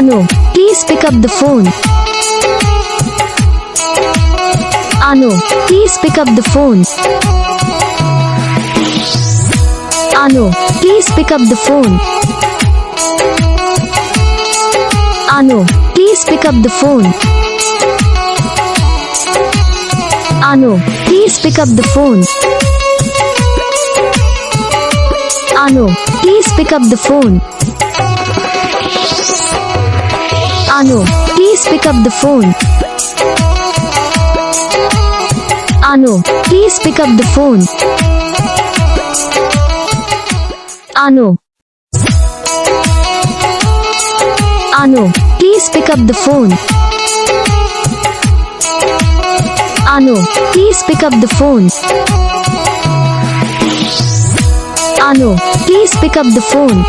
Anu, please pick up the phone. Anu, please pick up the phone. Anu, please pick up the phone. Anu, please pick up the phone. Anu, please pick up the phone. Anu, please pick up the phone. Anu, please pick up the phone. Anu, please pick up the phone. Anu. Anu, please pick up the phone. Anu, please pick up the phone. Anu, please pick up the phone.